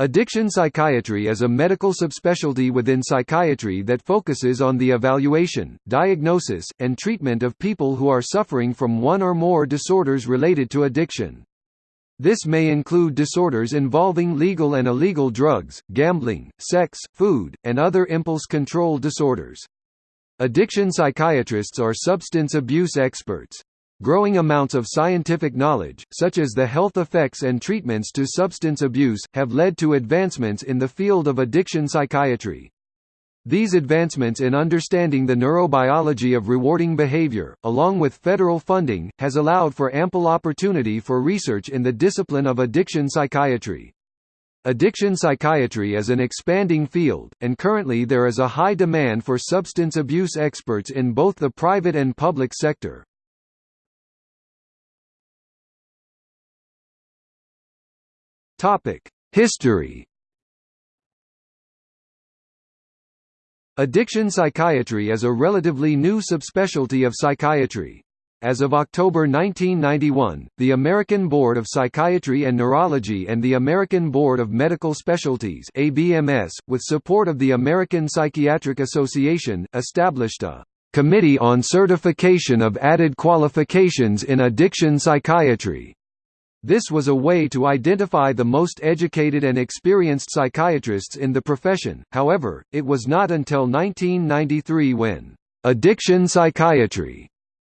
Addiction psychiatry is a medical subspecialty within psychiatry that focuses on the evaluation, diagnosis, and treatment of people who are suffering from one or more disorders related to addiction. This may include disorders involving legal and illegal drugs, gambling, sex, food, and other impulse control disorders. Addiction psychiatrists are substance abuse experts. Growing amounts of scientific knowledge, such as the health effects and treatments to substance abuse, have led to advancements in the field of addiction psychiatry. These advancements in understanding the neurobiology of rewarding behavior, along with federal funding, has allowed for ample opportunity for research in the discipline of addiction psychiatry. Addiction psychiatry is an expanding field, and currently there is a high demand for substance abuse experts in both the private and public sector. History. Addiction psychiatry is a relatively new subspecialty of psychiatry. As of October 1991, the American Board of Psychiatry and Neurology and the American Board of Medical Specialties ABMS, with support of the American Psychiatric Association, established a Committee on Certification of Added Qualifications in Addiction Psychiatry this was a way to identify the most educated and experienced psychiatrists in the profession, however, it was not until 1993 when «addiction psychiatry»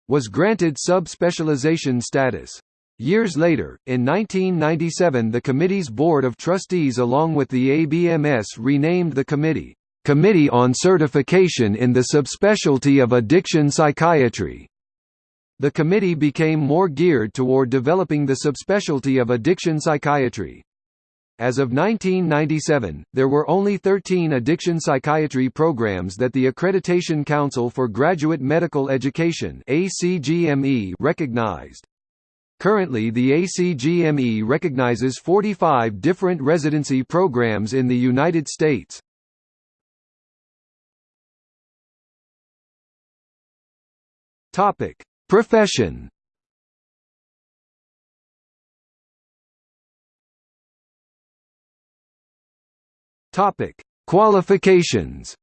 was granted subspecialization status. Years later, in 1997 the committee's board of trustees along with the ABMS renamed the committee, "'Committee on Certification in the Subspecialty of Addiction Psychiatry' The committee became more geared toward developing the subspecialty of addiction psychiatry. As of 1997, there were only 13 addiction psychiatry programs that the Accreditation Council for Graduate Medical Education recognized. Currently the ACGME recognizes 45 different residency programs in the United States. Topic: Profession Topic: Qualifications.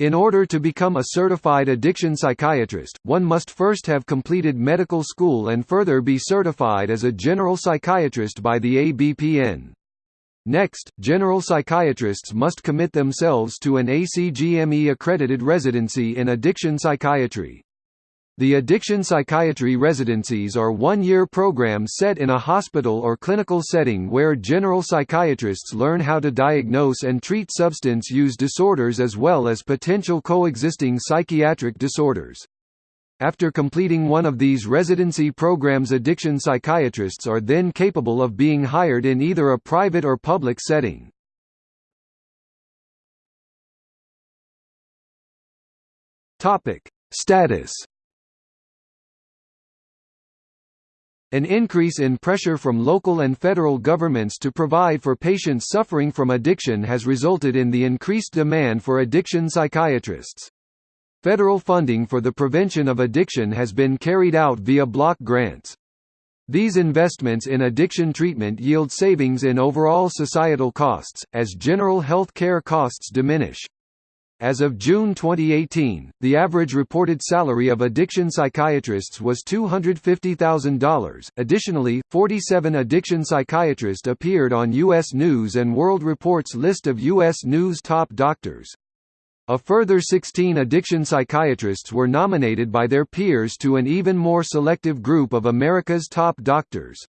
In order to become a certified addiction psychiatrist, one must first have completed medical school and further be certified as a general psychiatrist by the ABPN. Next, general psychiatrists must commit themselves to an ACGME-accredited residency in addiction psychiatry. The addiction psychiatry residencies are one-year programs set in a hospital or clinical setting where general psychiatrists learn how to diagnose and treat substance use disorders as well as potential coexisting psychiatric disorders. After completing one of these residency programs addiction psychiatrists are then capable of being hired in either a private or public setting. Status An increase in pressure from local and federal governments to provide for patients suffering from addiction has resulted in the increased demand for addiction psychiatrists. Federal funding for the prevention of addiction has been carried out via block grants. These investments in addiction treatment yield savings in overall societal costs, as general health care costs diminish. As of June 2018, the average reported salary of addiction psychiatrists was $250,000. Additionally, 47 addiction psychiatrists appeared on U.S. News and World Report's list of U.S. News top doctors. A further 16 addiction psychiatrists were nominated by their peers to an even more selective group of America's top doctors.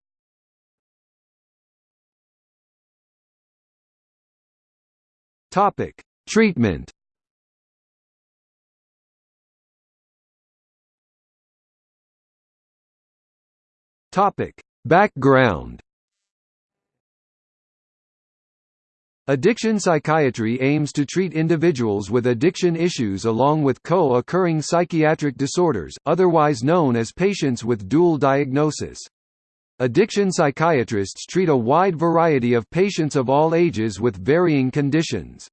Topic: Treatment. Topic: Background. Addiction psychiatry aims to treat individuals with addiction issues along with co-occurring psychiatric disorders, otherwise known as patients with dual diagnosis. Addiction psychiatrists treat a wide variety of patients of all ages with varying conditions.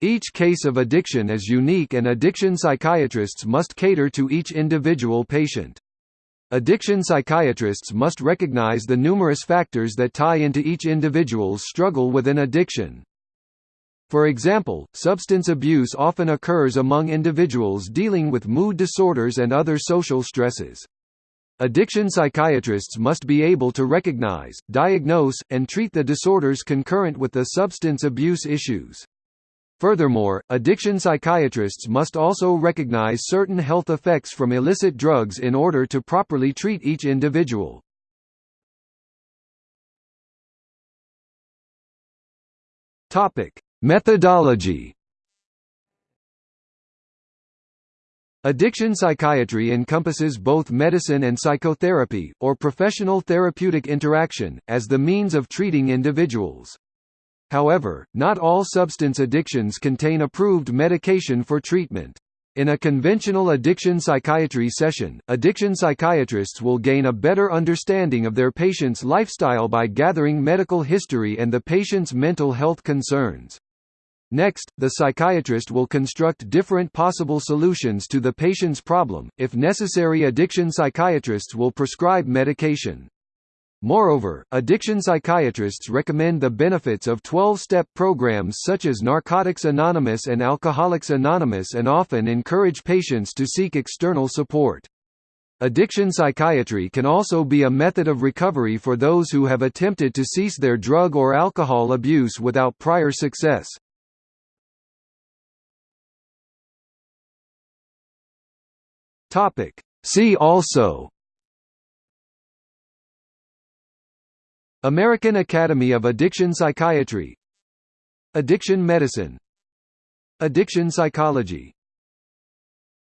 Each case of addiction is unique and addiction psychiatrists must cater to each individual patient. Addiction psychiatrists must recognize the numerous factors that tie into each individual's struggle with an addiction. For example, substance abuse often occurs among individuals dealing with mood disorders and other social stresses. Addiction psychiatrists must be able to recognize, diagnose, and treat the disorders concurrent with the substance abuse issues. Furthermore, addiction psychiatrists must also recognize certain health effects from illicit drugs in order to properly treat each individual. Topic: Methodology Addiction psychiatry encompasses both medicine and psychotherapy, or professional therapeutic interaction, as the means of treating individuals. However, not all substance addictions contain approved medication for treatment. In a conventional addiction psychiatry session, addiction psychiatrists will gain a better understanding of their patient's lifestyle by gathering medical history and the patient's mental health concerns. Next, the psychiatrist will construct different possible solutions to the patient's problem. If necessary, addiction psychiatrists will prescribe medication. Moreover, addiction psychiatrists recommend the benefits of 12-step programs such as Narcotics Anonymous and Alcoholics Anonymous and often encourage patients to seek external support. Addiction psychiatry can also be a method of recovery for those who have attempted to cease their drug or alcohol abuse without prior success. See also American Academy of Addiction Psychiatry. Addiction medicine. Addiction psychology